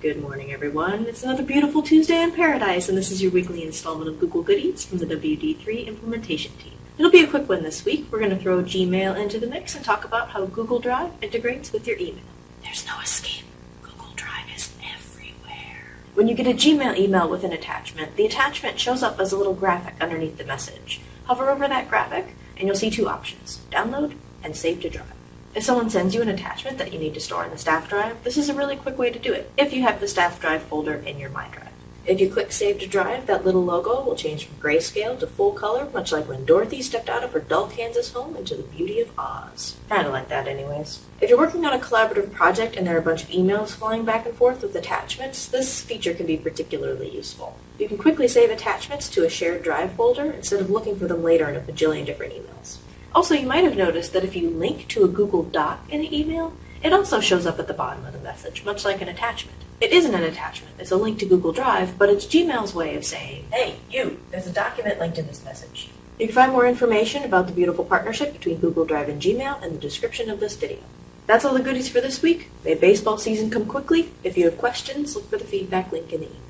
Good morning, everyone. It's another beautiful Tuesday in paradise, and this is your weekly installment of Google Goodies from the WD3 implementation team. It'll be a quick one this week. We're going to throw Gmail into the mix and talk about how Google Drive integrates with your email. There's no escape. Google Drive is everywhere. When you get a Gmail email with an attachment, the attachment shows up as a little graphic underneath the message. Hover over that graphic, and you'll see two options download and save to drive. If someone sends you an attachment that you need to store in the staff drive, this is a really quick way to do it if you have the staff drive folder in your My Drive. If you click Save to Drive, that little logo will change from grayscale to full color, much like when Dorothy stepped out of her dull Kansas home into the beauty of Oz. Kinda like that anyways. If you're working on a collaborative project and there are a bunch of emails flying back and forth with attachments, this feature can be particularly useful. You can quickly save attachments to a shared drive folder instead of looking for them later in a bajillion different emails. Also, you might have noticed that if you link to a Google Doc in an email, it also shows up at the bottom of the message, much like an attachment. It isn't an attachment, it's a link to Google Drive, but it's Gmail's way of saying, hey, you, there's a document linked in this message. You can find more information about the beautiful partnership between Google Drive and Gmail in the description of this video. That's all the goodies for this week. May baseball season come quickly. If you have questions, look for the feedback link in the email.